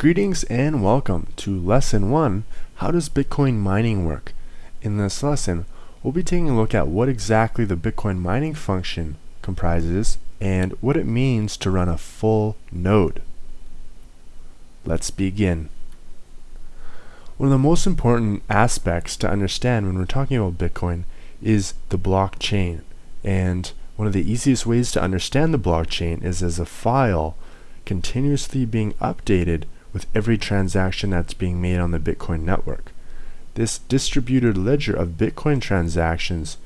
Greetings and welcome to Lesson 1 How does Bitcoin mining work? In this lesson, we'll be taking a look at what exactly the Bitcoin mining function comprises and what it means to run a full node. Let's begin. One of the most important aspects to understand when we're talking about Bitcoin is the blockchain. And one of the easiest ways to understand the blockchain is as a file continuously being updated with every transaction that's being made on the Bitcoin network. This distributed ledger of Bitcoin transactions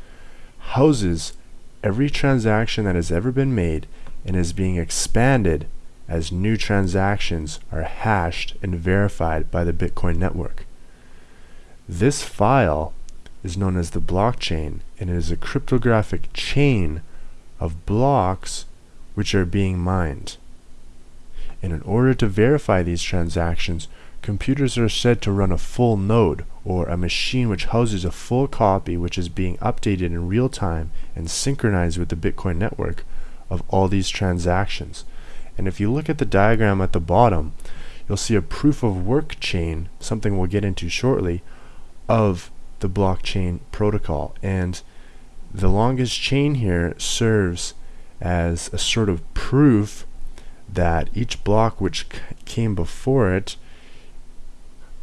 houses every transaction that has ever been made and is being expanded as new transactions are hashed and verified by the Bitcoin network. This file is known as the blockchain and it is a cryptographic chain of blocks which are being mined. And in order to verify these transactions, computers are said to run a full node, or a machine which houses a full copy which is being updated in real time and synchronized with the Bitcoin network of all these transactions. And if you look at the diagram at the bottom, you'll see a proof of work chain, something we'll get into shortly, of the blockchain protocol. And the longest chain here serves as a sort of proof that each block which came before it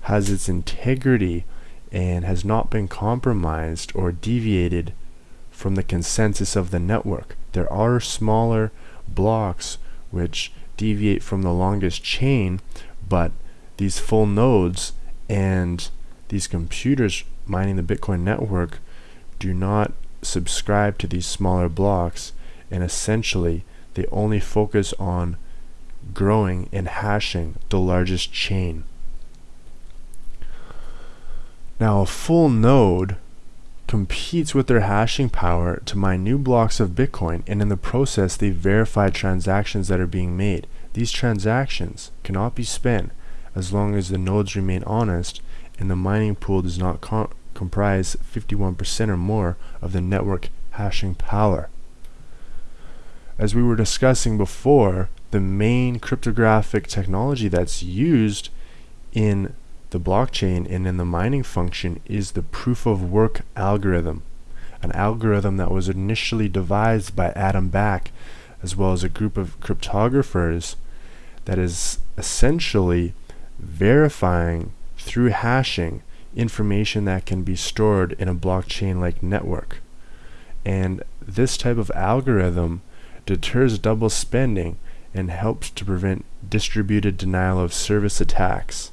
has its integrity and has not been compromised or deviated from the consensus of the network. There are smaller blocks which deviate from the longest chain, but these full nodes and these computers mining the Bitcoin network do not subscribe to these smaller blocks and essentially they only focus on growing and hashing the largest chain. Now a full node competes with their hashing power to mine new blocks of Bitcoin and in the process they verify transactions that are being made. These transactions cannot be spent as long as the nodes remain honest and the mining pool does not com comprise 51% or more of the network hashing power. As we were discussing before, the main cryptographic technology that's used in the blockchain and in the mining function is the proof of work algorithm, an algorithm that was initially devised by Adam Back as well as a group of cryptographers that is essentially verifying through hashing information that can be stored in a blockchain like network. And this type of algorithm deters double spending and helps to prevent distributed denial of service attacks.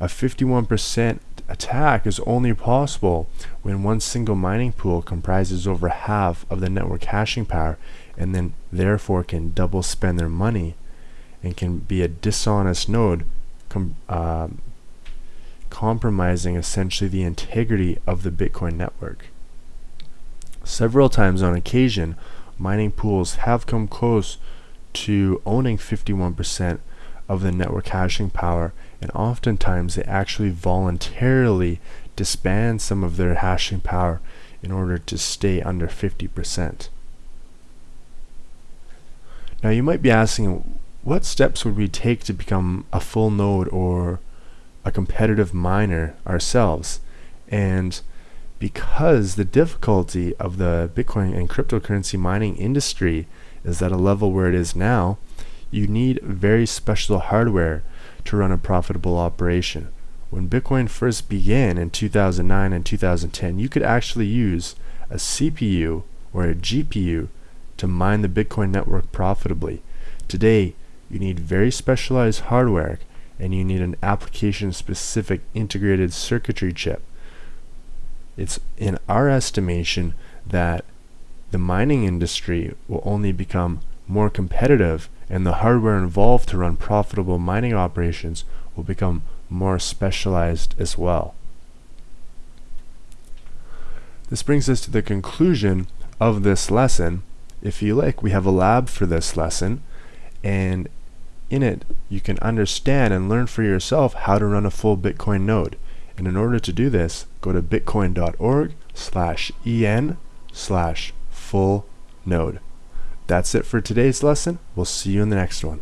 A 51% attack is only possible when one single mining pool comprises over half of the network hashing power and then therefore can double spend their money and can be a dishonest node com uh, compromising essentially the integrity of the Bitcoin network. Several times on occasion, mining pools have come close to owning 51% of the network hashing power and oftentimes they actually voluntarily disband some of their hashing power in order to stay under 50%. Now you might be asking what steps would we take to become a full node or a competitive miner ourselves and because the difficulty of the Bitcoin and cryptocurrency mining industry is at a level where it is now, you need very special hardware to run a profitable operation. When Bitcoin first began in 2009 and 2010, you could actually use a CPU or a GPU to mine the Bitcoin network profitably. Today, you need very specialized hardware and you need an application specific integrated circuitry chip. It's in our estimation that the mining industry will only become more competitive and the hardware involved to run profitable mining operations will become more specialized as well. This brings us to the conclusion of this lesson. If you like, we have a lab for this lesson and in it you can understand and learn for yourself how to run a full Bitcoin node. And in order to do this, go to bitcoin.org slash en slash full node. That's it for today's lesson. We'll see you in the next one.